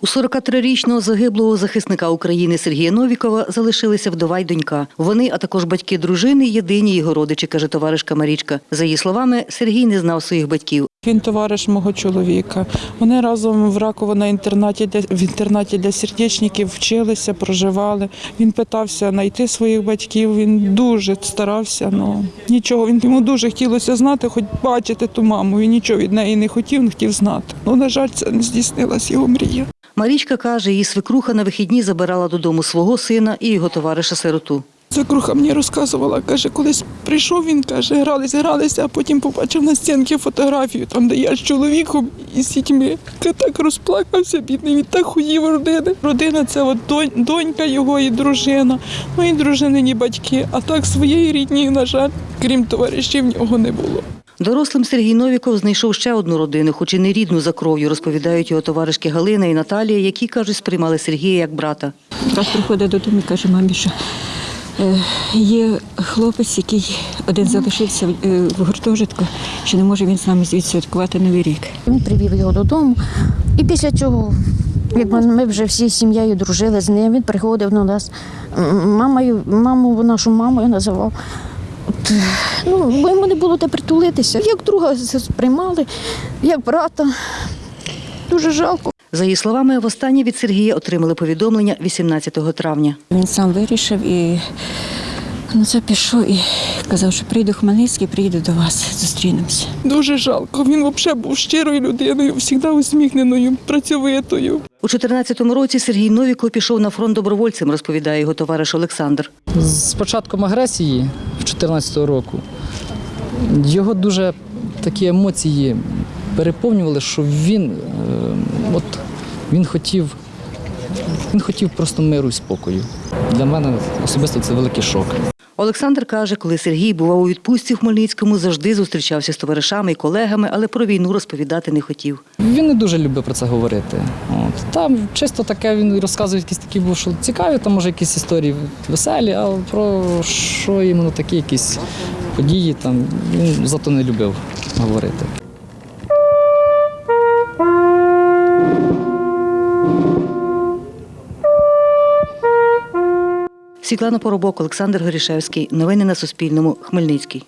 У 43-річного загиблого захисника України Сергія Новікова залишилися вдова й донька. Вони, а також батьки дружини, єдині його родичі, каже товаришка Марічка. За її словами, Сергій не знав своїх батьків. Він товариш мого чоловіка. Вони разом в Раково на інтернаті для в інтернаті для сердечників вчилися, проживали. Він питався знайти своїх батьків. Він дуже старався. Ну нічого. Він йому дуже хотілося знати, хоч бачити ту маму. Він нічого від неї не хотів, не хотів знати. Ну на жаль, це не здійснилась його мрія. Марічка каже, її свекруха на вихідні забирала додому свого сина і його товариша сироту. Свекруха мені розказувала, каже, колись прийшов він, каже, гралися, гралися, а потім побачив на стінці фотографію, там, де я з чоловіком і з дітьми. Ти так розплакався, бідний, він так хуїв родини. Родина це от донь- донька його і дружина, ну і дружинині батьки. А так своєї рідні, на жаль, крім товаришів, нього не було. Дорослим Сергій Новіков знайшов ще одну родину, хоч і не рідну за кров'ю, розповідають його товаришки Галина і Наталія, які кажуть, сприймали Сергія як брата. Раз приходить додому і каже мамі, що е, є хлопець, який один залишився в- е, гуртожитку, що не може він з нами відсвяткувати Новий рік. Він привів його додому. І після цього, як ми, ми вже всі з сім'єю дружили з ним, він приходив до нас. Мамою, маму, нашу мамою називав. От, ну, йому не було де притулитися. Як друга сприймали, як брата. Дуже жалко. За її словами, востаннє від Сергія отримали повідомлення 18 травня. Він сам вирішив і ну, це пішов і казав, що прийду в Хмельницький, приїду до вас, зустрінемося. Дуже жалко. Він взагалі був щирою людиною, завжди усміхненою, працьовитою. У 14-му році Сергій Новіков пішов на фронт добровольцем, розповідає його товариш Олександр. З початком агресії в 2014 року його дуже такі емоції переповнювали, що він, е, от, він хотів. Він хотів просто миру і спокою. Для мене особисто це великий шок. Олександр каже, коли Сергій бував у відпустці в Хмельницькому, завжди зустрічався з товаришами і колегами, але про війну розповідати не хотів. Він не дуже любив про це говорити. От. Там чисто таке він розказує якісь такі, був, що цікаві, там може якісь історії веселі, а про що іменно такі якісь події там він зато не любив говорити. Світлана Поробок, Олександр Горішевський. Новини на Суспільному. Хмельницький.